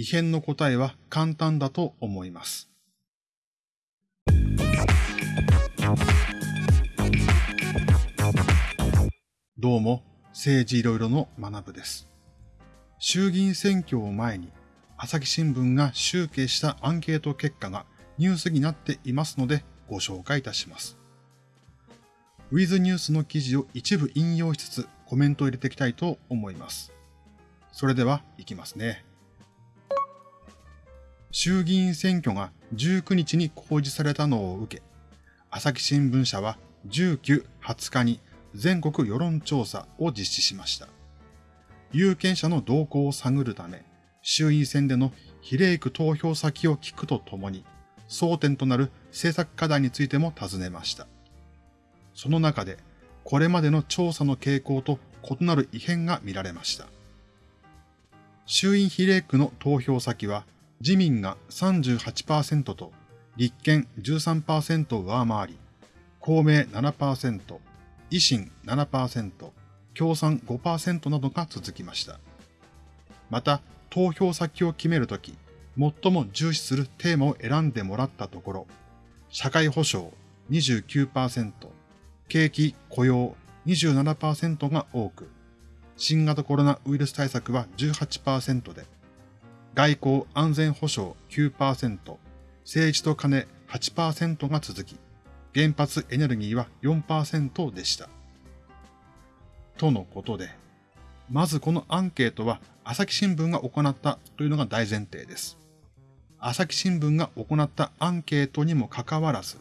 異変の答えは簡単だと思います。どうも、政治いろいろの学部です。衆議院選挙を前に、朝日新聞が集計したアンケート結果がニュースになっていますのでご紹介いたします。ウィズニュースの記事を一部引用しつつコメントを入れていきたいと思います。それでは行きますね。衆議院選挙が19日に公示されたのを受け、朝日新聞社は19、20日に全国世論調査を実施しました。有権者の動向を探るため、衆院選での比例区投票先を聞くとともに、争点となる政策課題についても尋ねました。その中で、これまでの調査の傾向と異なる異変が見られました。衆院比例区の投票先は、自民が38%と立憲13%を上回り、公明7%、維新7%、共産5%などが続きました。また、投票先を決めるとき、最も重視するテーマを選んでもらったところ、社会保障29%、景気雇用27%が多く、新型コロナウイルス対策は18%で、外交安全保障9%、政治と金8%が続き、原発エネルギーは4%でした。とのことで、まずこのアンケートは朝日新聞が行ったというのが大前提です。朝日新聞が行ったアンケートにもかかわらず、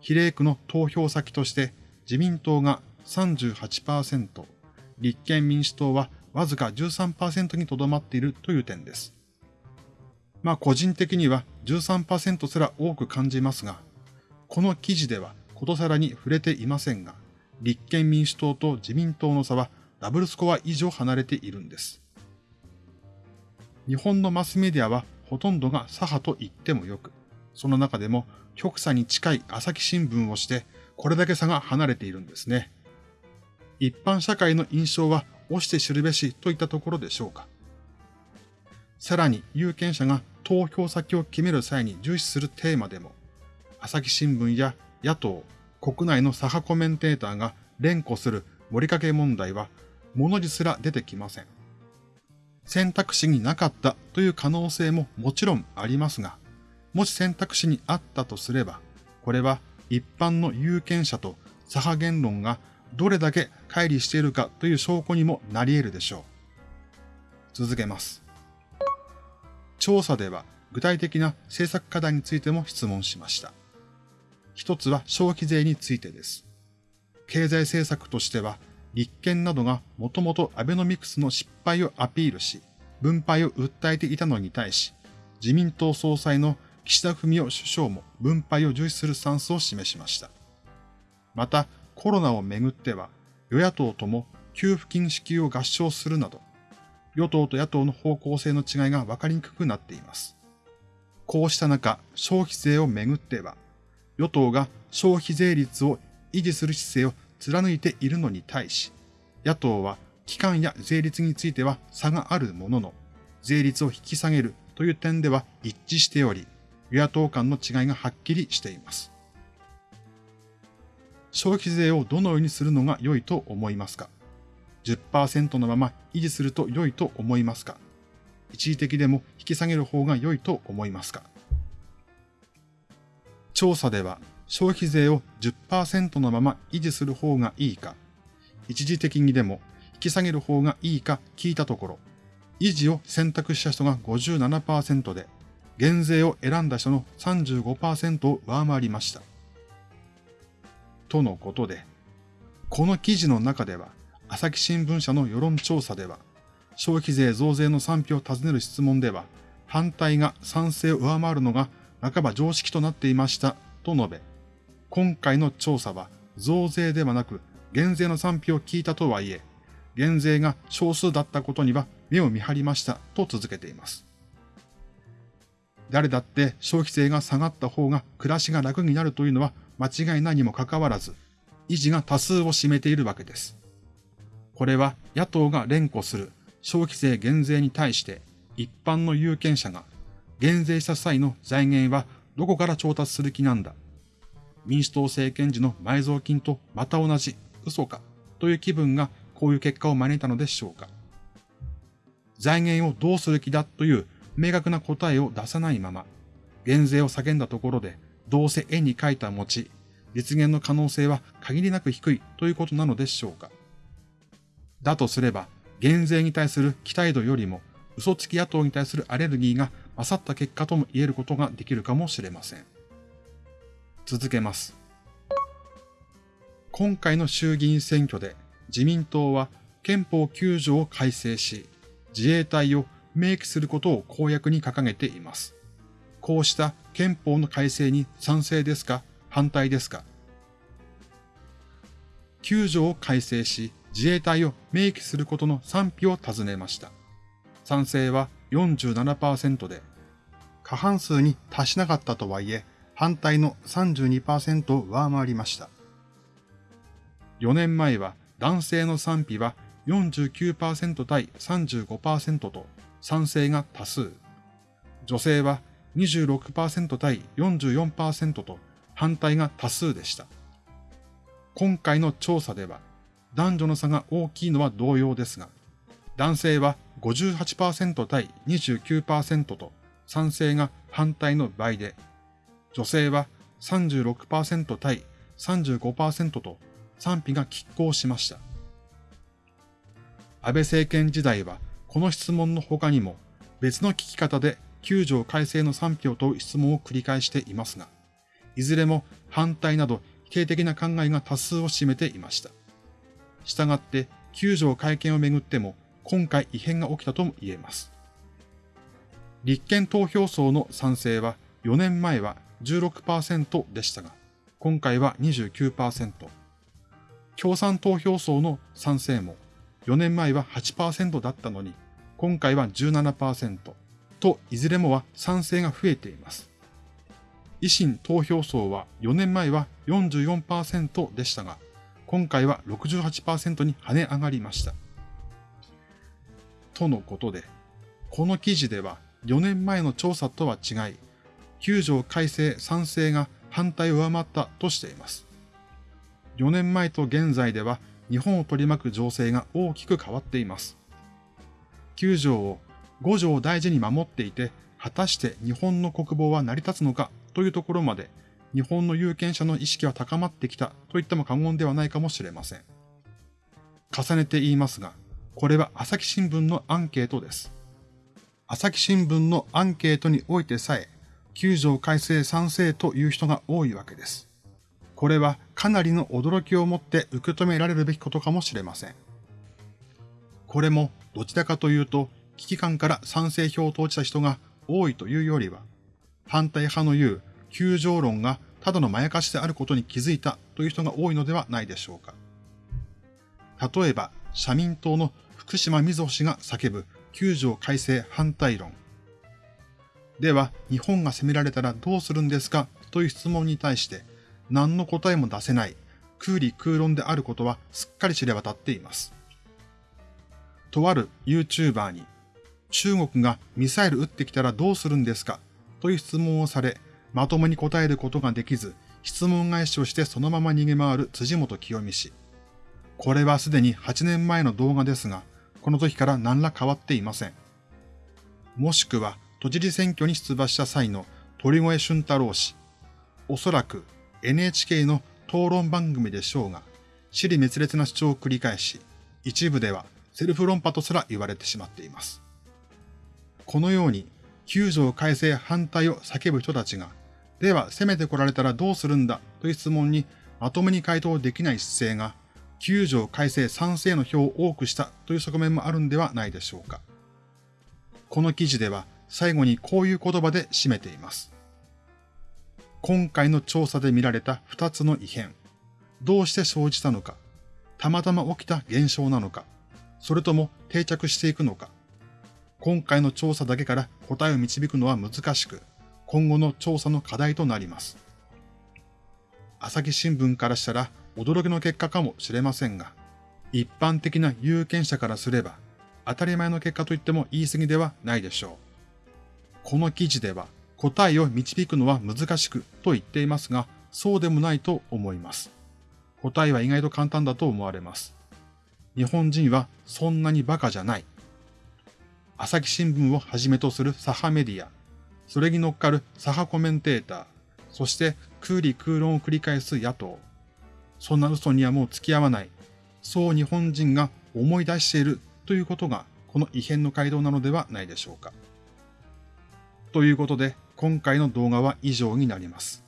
比例区の投票先として自民党が38%、立憲民主党はわずか13%にとどまっているという点です。まあ個人的には13%すら多く感じますが、この記事ではことさらに触れていませんが、立憲民主党と自民党の差はダブルスコア以上離れているんです。日本のマスメディアはほとんどが左派と言ってもよく、その中でも極左に近い朝日新聞をして、これだけ差が離れているんですね。一般社会の印象は押して知るべしといったところでしょうか。さらに有権者が投票先を決める際に重視するテーマでも、朝日新聞や野党、国内の左派コメンテーターが連呼する盛りかけ問題は、物字すら出てきません。選択肢になかったという可能性ももちろんありますが、もし選択肢にあったとすれば、これは一般の有権者と左派言論がどれだけ乖離しているかという証拠にもなり得るでしょう。続けます。調査では具体的な政策課題についても質問しました。一つは消費税についてです。経済政策としては立憲などがもともとアベノミクスの失敗をアピールし、分配を訴えていたのに対し、自民党総裁の岸田文雄首相も分配を重視するスタンスを示しました。また、コロナをめぐっては、与野党とも給付金支給を合唱するなど、与党と野党の方向性の違いが分かりにくくなっています。こうした中、消費税をめぐっては、与党が消費税率を維持する姿勢を貫いているのに対し、野党は期間や税率については差があるものの、税率を引き下げるという点では一致しており、与野党間の違いがはっきりしています。消費税をどのようにするのが良いと思いますか？?10% のまま維持すると良いと思いますか？一時的でも引き下げる方が良いと思いますか？調査では消費税を10%のまま維持する方がいいか、一時的にでも引き下げる方がいいか聞いたところ、維持を選択した人が57%で、減税を選んだ人の35%を上回りました。とのことで、この記事の中では、朝日新聞社の世論調査では、消費税増税の賛否を尋ねる質問では、反対が賛成を上回るのが半ば常識となっていましたと述べ、今回の調査は増税ではなく減税の賛否を聞いたとはいえ、減税が少数だったことには目を見張りましたと続けています。誰だって消費税が下がった方が暮らしが楽になるというのは間違いないにもかかわらず、維持が多数を占めているわけです。これは野党が連呼する。消費税減税に対して一般の有権者が減税した際の財源はどこから調達する気なんだ。民主党政権時の埋蔵金とまた同じ嘘かという気分がこういう結果を招いたのでしょうか。財源をどうする気だという明確な答えを出さないまま、減税を叫んだところで、どうせ絵に描いた餅、実現の可能性は限りなく低いということなのでしょうか。だとすれば、減税に対する期待度よりも、嘘つき野党に対するアレルギーが勝った結果とも言えることができるかもしれません。続けます。今回の衆議院選挙で自民党は憲法9条を改正し、自衛隊を明記することを公約に掲げています。こうした憲法の改正に賛成ですか反対ですか ?9 条を改正し自衛隊を明記することの賛否を尋ねました。賛成は47%で、過半数に達しなかったとはいえ、反対の32%を上回りました。4年前は男性の賛否は49%対35%と賛成が多数。女性は26%対44%と反対が多数でした。今回の調査では男女の差が大きいのは同様ですが、男性は58%対29%と賛成が反対の倍で、女性は36%対35%と賛否が拮抗しました。安倍政権時代はこの質問の他にも別の聞き方で9条改正の賛否を問う質問を繰り返していますが、いずれも反対など否定的な考えが多数を占めていました。したがって9条改憲をめぐっても今回異変が起きたとも言えます。立憲投票層の賛成は4年前は16%でしたが、今回は29%。共産投票層の賛成も4年前は8%だったのに、今回は17%と、いずれもは賛成が増えています。維新投票層は4年前は44%でしたが、今回は68%に跳ね上がりました。とのことで、この記事では4年前の調査とは違い、9条改正賛成が反対を上回ったとしています。4年前と現在では日本を取り巻く情勢が大きく変わっています。9条を5条を大事に守っていて、果たして日本の国防は成り立つのかというところまで、日本の有権者の意識は高まってきたと言っても過言ではないかもしれません。重ねて言いますが、これは朝日新聞のアンケートです。朝日新聞のアンケートにおいてさえ、9条改正賛成という人が多いわけです。これはかなりの驚きを持って受け止められるべきことかもしれません。これもどちらかというと危機感から賛成票を投じた人が多いというよりは、反対派の言う救助論がただのまやかしであることに気づいたという人が多いのではないでしょうか。例えば、社民党の福島みずほ氏が叫ぶ救助改正反対論。では、日本が攻められたらどうするんですかという質問に対して、何の答えも出せない空理空論であることはすっかり知れ渡っています。とある YouTuber に中国がミサイル撃ってきたらどうするんですかという質問をされ、まともに答えることができず、質問返しをしてそのまま逃げ回る辻元清美氏。これはすでに8年前の動画ですが、この時から何ら変わっていません。もしくは、都知事選挙に出馬した際の鳥越俊太郎氏。おそらく NHK の討論番組でしょうが、尻滅裂な主張を繰り返し、一部ではセルフ論破とすら言われてしまっています。このように、9条改正反対を叫ぶ人たちが、では攻めてこられたらどうするんだという質問にまともに回答できない姿勢が、9条改正賛成の票を多くしたという側面もあるんではないでしょうか。この記事では最後にこういう言葉で締めています。今回の調査で見られた2つの異変。どうして生じたのか。たまたま起きた現象なのか。それとも定着していくのか。今回の調査だけから答えを導くのは難しく、今後の調査の課題となります。朝日新聞からしたら驚きの結果かもしれませんが、一般的な有権者からすれば、当たり前の結果と言っても言い過ぎではないでしょう。この記事では答えを導くのは難しくと言っていますが、そうでもないと思います。答えは意外と簡単だと思われます。日本人はそんなにバカじゃない。朝日新聞をはじめとする左派メディア、それに乗っかる左派コメンテーター、そして空理空論を繰り返す野党。そんな嘘にはもう付き合わない。そう日本人が思い出しているということがこの異変の街道なのではないでしょうか。ということで今回の動画は以上になります。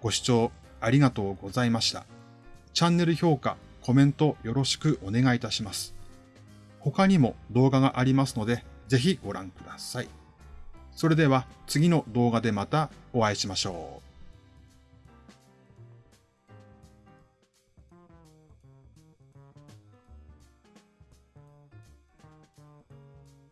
ご視聴ありがとうございました。チャンネル評価、コメントよろしくお願いいたします。他にも動画がありますので、ぜひご覧ください。それでは次の動画でまたお会いしましょう。